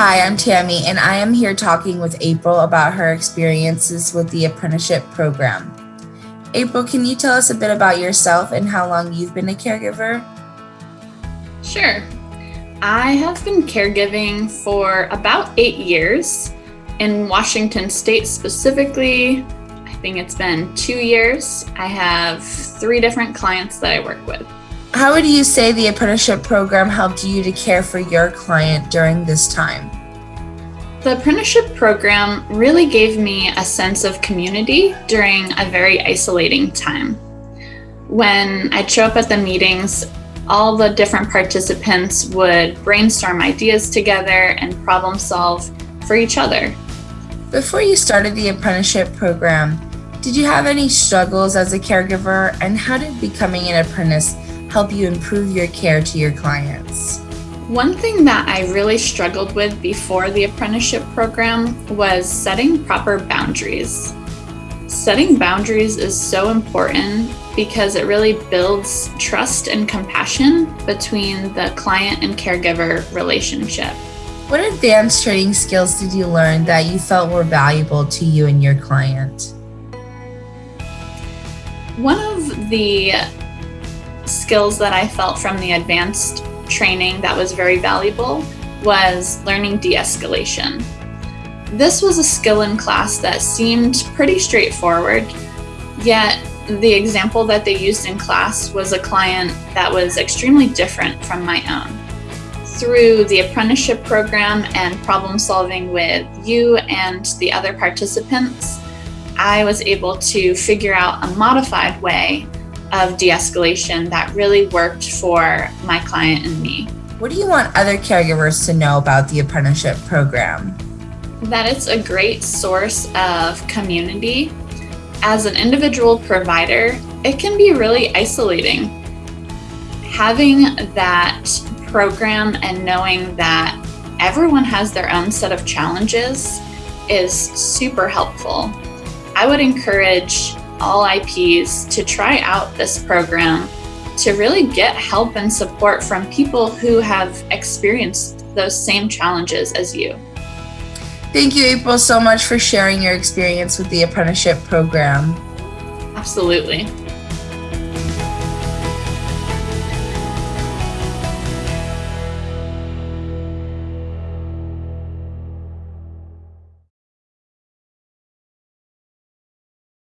Hi, I'm Tammy, and I am here talking with April about her experiences with the apprenticeship program. April, can you tell us a bit about yourself and how long you've been a caregiver? Sure. I have been caregiving for about eight years. In Washington State specifically, I think it's been two years. I have three different clients that I work with. How would you say the apprenticeship program helped you to care for your client during this time? The apprenticeship program really gave me a sense of community during a very isolating time. When I'd show up at the meetings, all the different participants would brainstorm ideas together and problem solve for each other. Before you started the apprenticeship program, did you have any struggles as a caregiver and how did becoming an apprentice help you improve your care to your clients? One thing that I really struggled with before the apprenticeship program was setting proper boundaries. Setting boundaries is so important because it really builds trust and compassion between the client and caregiver relationship. What advanced training skills did you learn that you felt were valuable to you and your client? One of the skills that I felt from the advanced training that was very valuable was learning de-escalation. This was a skill in class that seemed pretty straightforward, yet the example that they used in class was a client that was extremely different from my own. Through the apprenticeship program and problem solving with you and the other participants, I was able to figure out a modified way of de-escalation that really worked for my client and me. What do you want other caregivers to know about the apprenticeship program? That it's a great source of community. As an individual provider, it can be really isolating. Having that program and knowing that everyone has their own set of challenges is super helpful. I would encourage all IPs to try out this program to really get help and support from people who have experienced those same challenges as you. Thank you, April, so much for sharing your experience with the apprenticeship program. Absolutely.